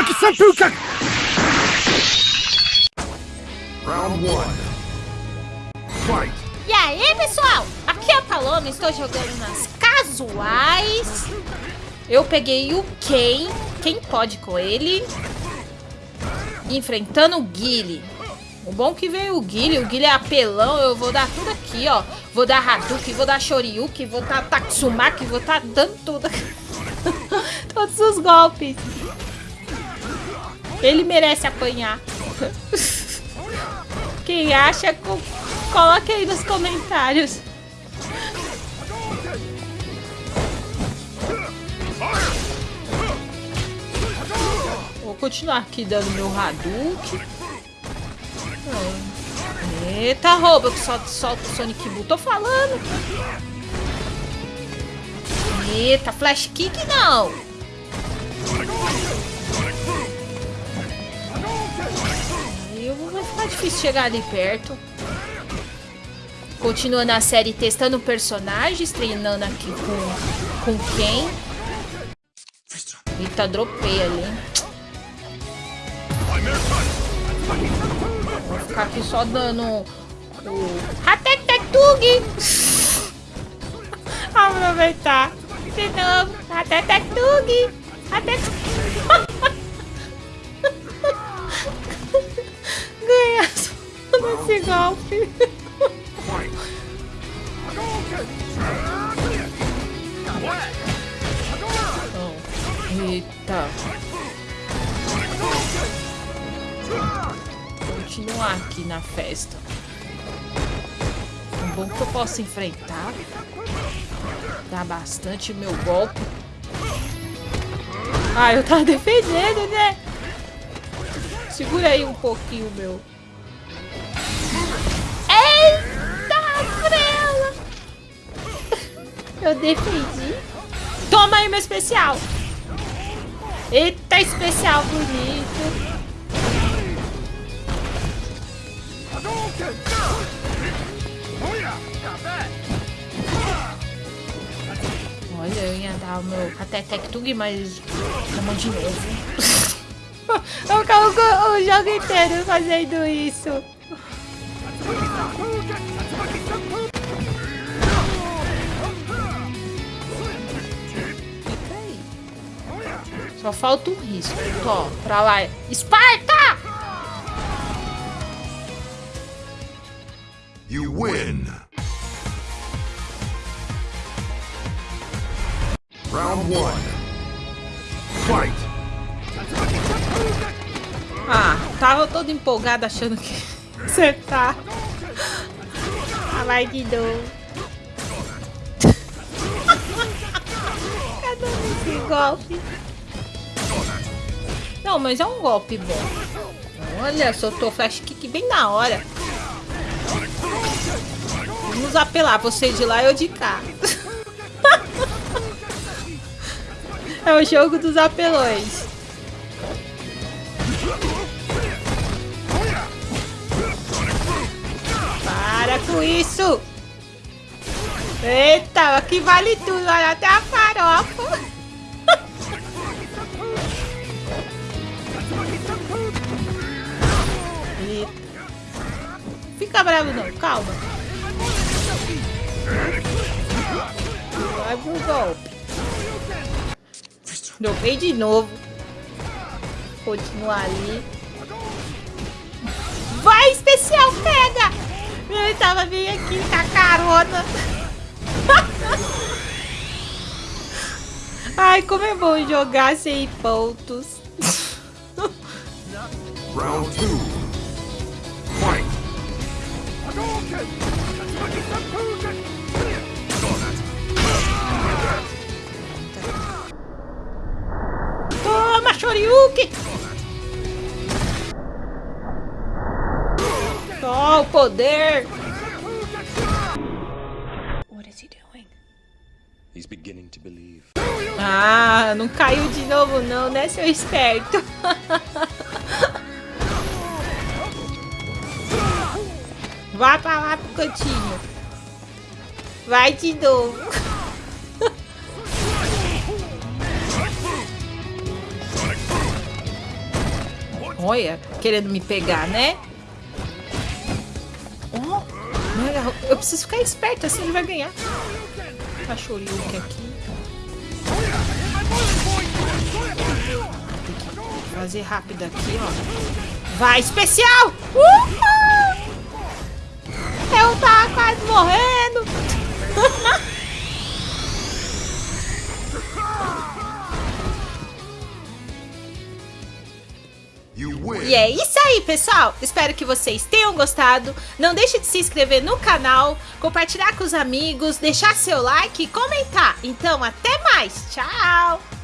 Seppuku! Round 1. Fight! E aí, pessoal? Aqui é a Paloma, estou jogando nas casuais. Eu peguei o Ken, quem pode com ele, enfrentando o Guile. O bom que veio o Guile, o Guile é apelão, eu vou dar tudo aqui, ó. Vou dar Hadouken, vou dar Shoryuken, vou dar Tatsumaki, vou estar tá dando tudo. Todos os golpes. Ele merece apanhar. Quem acha, coloque aí nos comentários. Vou continuar aqui dando meu Hadouken. Eita, rouba que solta, solta o Sonic Bull. Tô falando. Eita, Flash Kick não. Vai ficar difícil chegar ali perto. Continuando a série testando personagens, treinando aqui com, com quem. Eita, dropei ali. Vou ficar aqui só dando o... Hatetetug! Aproveitar. De novo. Hatetetug! Hatetetug! Ganhar só nesse golpe. Eita. Continuar aqui na festa. Bom que eu posso enfrentar. Dá bastante meu golpe. Ah, eu tava defendendo, né? Segura aí um pouquinho, meu. Eita, frela! Eu defendi. Toma aí meu especial. Eita, especial bonito. Olha, eu ia dar o meu até Tectug, mas chamou de novo. eu acabo o jogo inteiro fazendo isso. Só falta um risco. Ó, pra lá. Esparta! You win. Round one. Fight. Ah, tava todo empolgado achando que acertar. Ah, vai de novo. Cadê esse golpe? Não, mas é um golpe bom. Olha, soltou flash kick bem na hora. Vamos apelar, você de lá e eu de cá. é o jogo dos apelões. Com isso! Eita, aqui vale tudo, olha até a farofa. Fica bravo não, calma. Vai pro golpe. Dropei de novo. Continuar ali. Vai, especial, pega! Ele tava bem aqui com a carona. Ai, como é bom jogar sem pontos. Round 2. Fight. Toma, Shoryuken! Só o poder! He's beginning to believe. Ah, não caiu de novo não, né, seu esperto? Vá pra lá pro cantinho. Vai de novo. Olha, querendo me pegar, né? Oh, eu preciso ficar esperto, assim ele vai ganhar. Cachorrinho aqui. Tem que fazer rápido aqui, ó. Vai, especial! Uhul! Eu tava quase morrendo. E é isso aí, pessoal. Espero que vocês tenham gostado. Não deixe de se inscrever no canal, compartilhar com os amigos, deixar seu like e comentar. Então, até mais. Tchau!